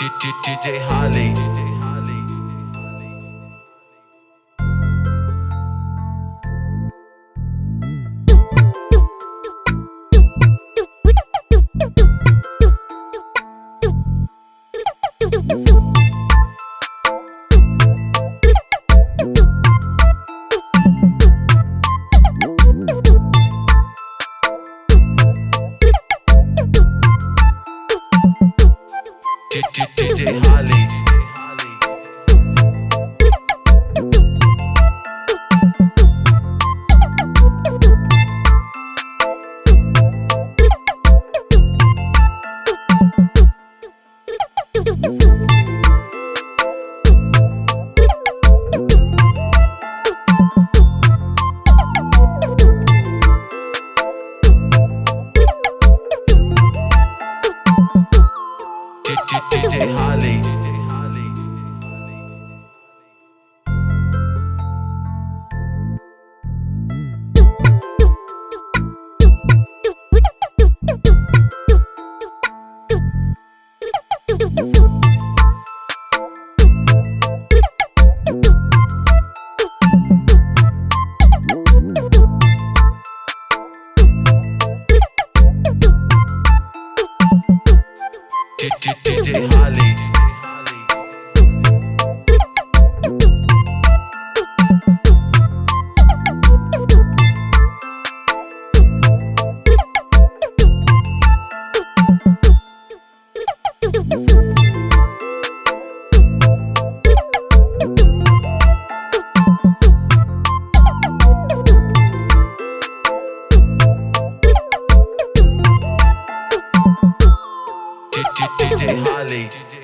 DJ Holly. Holly. DJ Holly. DJ Holly. DJ Holly. DJ Holly.